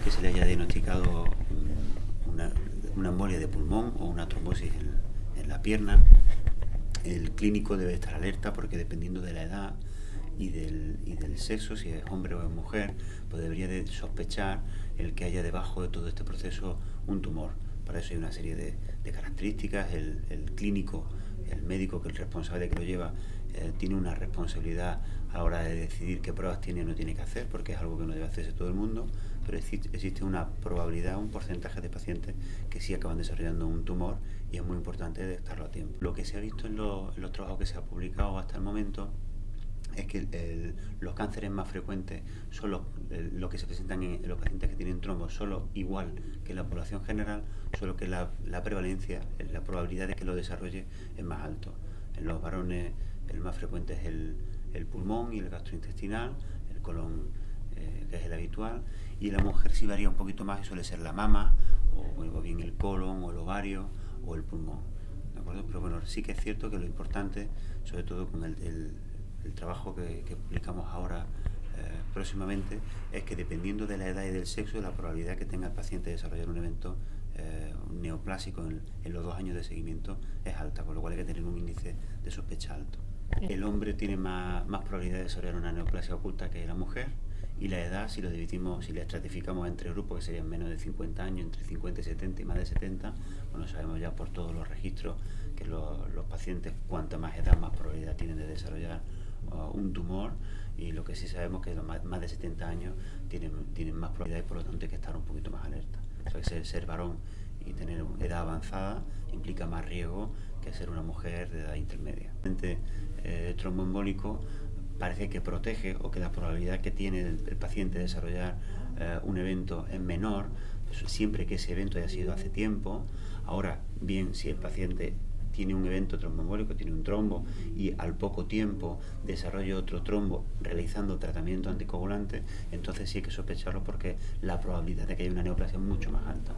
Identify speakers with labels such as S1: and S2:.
S1: que se le haya diagnosticado una, embolia de pulmón o una trombosis en, la pierna, el clínico debe estar alerta porque dependiendo de la edad y del, sexo, si es hombre o es mujer, pues debería de sospechar el que haya debajo de todo este proceso un tumor. Para eso hay una serie de, características, el, clínico el médico que el responsable que lo lleva eh, tiene una responsabilidad a la hora de decidir qué pruebas tiene o no tiene que hacer, porque es algo que no debe hacerse todo el mundo, pero existe una probabilidad, un porcentaje de pacientes que sí acaban desarrollando un tumor y es muy importante detectarlo a tiempo. Lo que se ha visto en, en los trabajos que se ha publicado hasta el momento es que los cánceres más frecuentes son los, que se presentan en, los pacientes que tienen trombos, solo igual que en la población general, solo que la, prevalencia, la probabilidad de que lo desarrolle es más alto. En los varones el más frecuente es el, pulmón y el gastrointestinal, el colon eh, que es el habitual, y en la mujer sí varía un poquito más y suele ser la mama, o, bien el colon, o el ovario, o el pulmón. Pero bueno, sí que es cierto que lo importante, sobre todo con el el trabajo que, publicamos ahora eh, próximamente es que dependiendo de la edad y del sexo, la probabilidad que tenga el paciente de desarrollar un evento eh, neoplásico en, los dos años de seguimiento es alta, con lo cual hay que tener un índice de sospecha alto. El hombre tiene más, más probabilidad de desarrollar una neoplasia oculta que la mujer y la edad, si lo dividimos, si la estratificamos entre grupos que serían menos de 50 años, entre 50 y 70 y más de 70, bueno, sabemos ya por todos los registros que los, los pacientes, cuanta más edad, más probabilidad tienen de desarrollar un tumor y lo que sí sabemos es que los más, de 70 años tienen, tienen más probabilidad y por lo tanto hay que estar un poquito más alerta. ser, ser varón y tener edad avanzada implica más riesgo que ser una mujer de edad intermedia. El eh, tromboembólico parece que protege o que la probabilidad que tiene el, paciente de desarrollar eh, un evento es menor, siempre que ese evento haya sido hace tiempo. Ahora, bien, si el paciente tiene un evento tromboembólico, tiene un trombo y al poco tiempo desarrolla otro trombo realizando tratamiento anticoagulante, entonces sí hay que sospecharlo porque la probabilidad de que haya una neoplasia es mucho más alta.